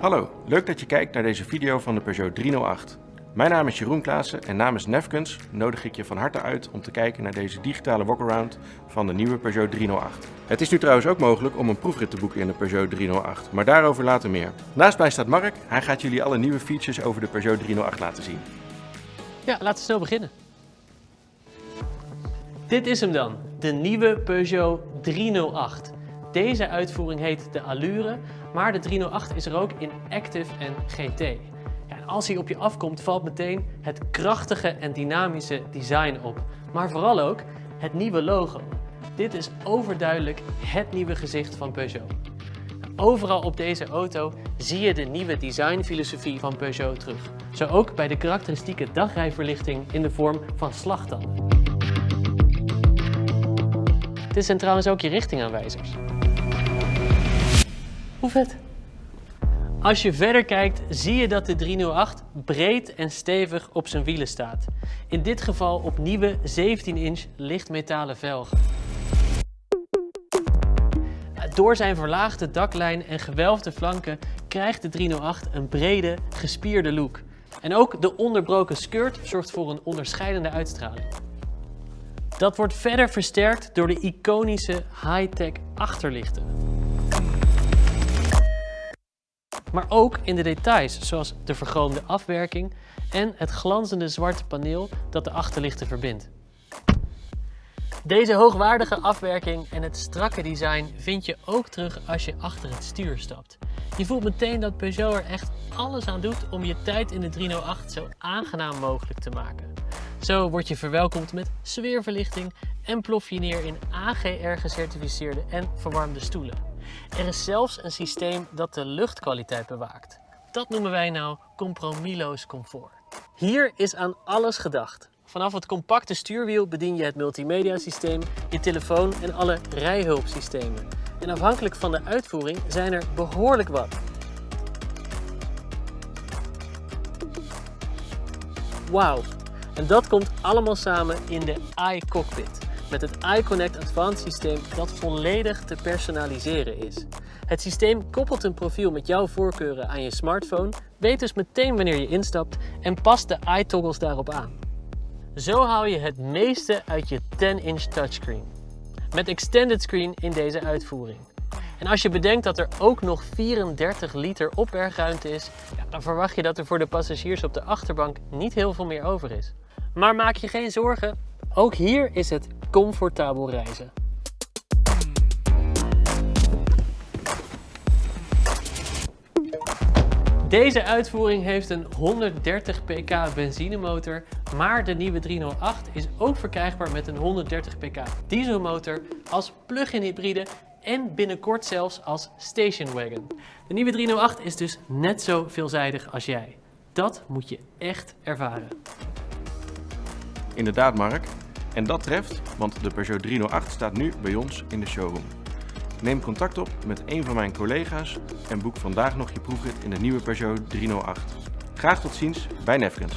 Hallo, leuk dat je kijkt naar deze video van de Peugeot 308. Mijn naam is Jeroen Klaassen en namens Nefkens nodig ik je van harte uit om te kijken naar deze digitale walkaround van de nieuwe Peugeot 308. Het is nu trouwens ook mogelijk om een proefrit te boeken in de Peugeot 308, maar daarover later meer. Naast mij staat Mark, hij gaat jullie alle nieuwe features over de Peugeot 308 laten zien. Ja, laten we snel beginnen. Dit is hem dan, de nieuwe Peugeot 308. Deze uitvoering heet de Allure, maar de 308 is er ook in Active en GT. En als hij op je afkomt valt meteen het krachtige en dynamische design op. Maar vooral ook het nieuwe logo. Dit is overduidelijk het nieuwe gezicht van Peugeot. Overal op deze auto zie je de nieuwe designfilosofie van Peugeot terug. Zo ook bij de karakteristieke dagrijverlichting in de vorm van slagtanden. Dit zijn trouwens ook je richtingaanwijzers. Hoe vet! Als je verder kijkt, zie je dat de 308 breed en stevig op zijn wielen staat. In dit geval op nieuwe 17-inch lichtmetalen velgen. Door zijn verlaagde daklijn en gewelfde flanken krijgt de 308 een brede, gespierde look. En ook de onderbroken skirt zorgt voor een onderscheidende uitstraling. Dat wordt verder versterkt door de iconische high-tech achterlichten. Maar ook in de details, zoals de vergroomde afwerking en het glanzende zwarte paneel dat de achterlichten verbindt. Deze hoogwaardige afwerking en het strakke design vind je ook terug als je achter het stuur stapt. Je voelt meteen dat Peugeot er echt alles aan doet om je tijd in de 308 zo aangenaam mogelijk te maken. Zo word je verwelkomd met sfeerverlichting en plof je neer in AGR gecertificeerde en verwarmde stoelen. Er is zelfs een systeem dat de luchtkwaliteit bewaakt. Dat noemen wij nou compromisloos comfort. Hier is aan alles gedacht. Vanaf het compacte stuurwiel bedien je het multimedia systeem, je telefoon en alle rijhulpsystemen. En afhankelijk van de uitvoering zijn er behoorlijk wat. Wauw, en dat komt allemaal samen in de iCockpit met het iConnect Advanced systeem dat volledig te personaliseren is. Het systeem koppelt een profiel met jouw voorkeuren aan je smartphone, weet dus meteen wanneer je instapt en past de iToggles daarop aan. Zo haal je het meeste uit je 10-inch touchscreen. Met Extended Screen in deze uitvoering. En als je bedenkt dat er ook nog 34 liter opbergruimte is, dan verwacht je dat er voor de passagiers op de achterbank niet heel veel meer over is. Maar maak je geen zorgen, ook hier is het comfortabel reizen. Deze uitvoering heeft een 130 pk benzinemotor, maar de nieuwe 308 is ook verkrijgbaar met een 130 pk dieselmotor als plug-in hybride en binnenkort zelfs als station wagon. De nieuwe 308 is dus net zo veelzijdig als jij. Dat moet je echt ervaren. Inderdaad Mark, en dat treft, want de Peugeot 308 staat nu bij ons in de showroom. Neem contact op met een van mijn collega's en boek vandaag nog je proefrit in de nieuwe Peugeot 308. Graag tot ziens bij Nefkens.